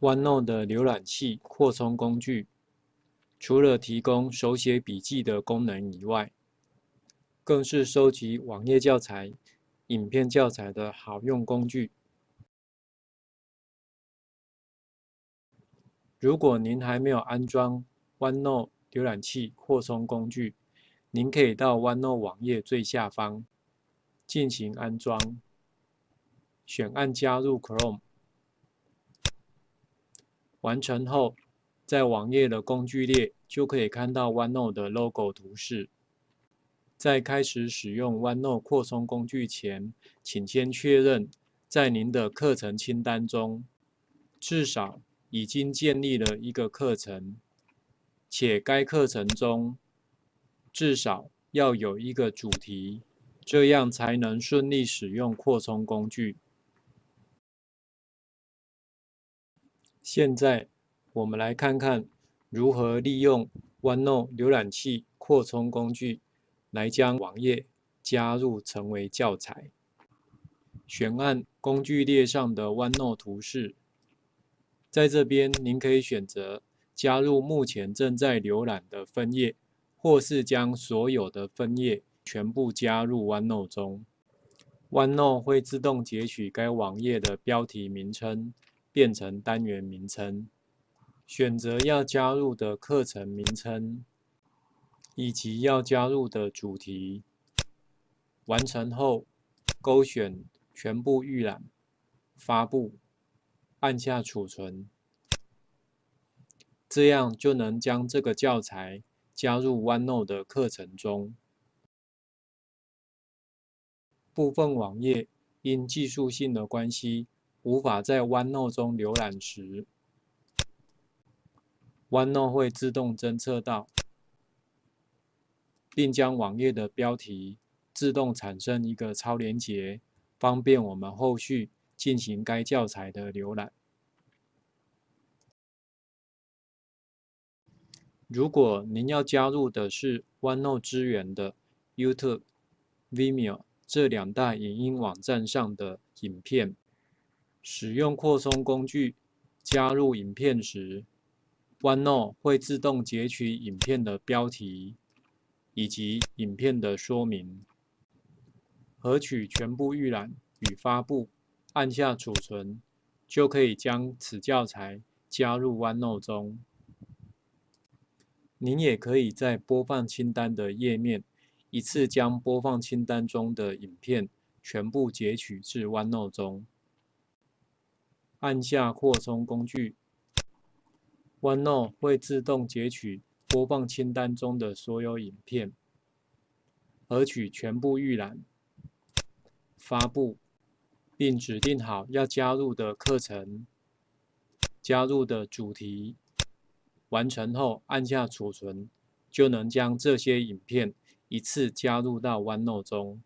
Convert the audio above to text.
OneNote 的浏览器扩充工具，除了提供手写笔记的功能以外，更是收集网页教材、影片教材的好用工具。如果您还没有安装 OneNote 浏览器扩充工具，您可以到 OneNote 网页最下方进行安装，选按加入 Chrome。完成后，在网页的工具列就可以看到 OneNote 的 logo 图示。在开始使用 OneNote 扩充工具前，请先确认在您的课程清单中至少已经建立了一个课程，且该课程中至少要有一个主题，这样才能顺利使用扩充工具。现在，我们来看看如何利用 OneNote 浏览器扩充工具来将网页加入成为教材。选按工具列上的 OneNote 图示，在这边您可以选择加入目前正在浏览的分页，或是将所有的分页全部加入 OneNote 中。OneNote 会自动截取该网页的标题名称。变成单元名称，选择要加入的课程名称以及要加入的主题。完成后，勾选全部预览，发布，按下储存，这样就能将这个教材加入 OneNote 的课程中。部分网页因技术性的关系。无法在 OneNote 中浏览时，OneNote 会自动侦测到，并将网页的标题自动产生一个超连结，方便我们后续进行该教材的浏览。如果您要加入的是 OneNote 支援的 YouTube、Vimeo 这两大影音网站上的影片。使用扩充工具加入影片时，OneNote 会自动截取影片的标题以及影片的说明，核取全部预览与发布，按下储存，就可以将此教材加入 OneNote 中。您也可以在播放清单的页面，一次将播放清单中的影片全部截取至 OneNote 中。按下扩充工具，OneNote 会自动截取播放清单中的所有影片，核取全部预览，发布，并指定好要加入的课程、加入的主题。完成后按下储存，就能将这些影片一次加入到 OneNote 中。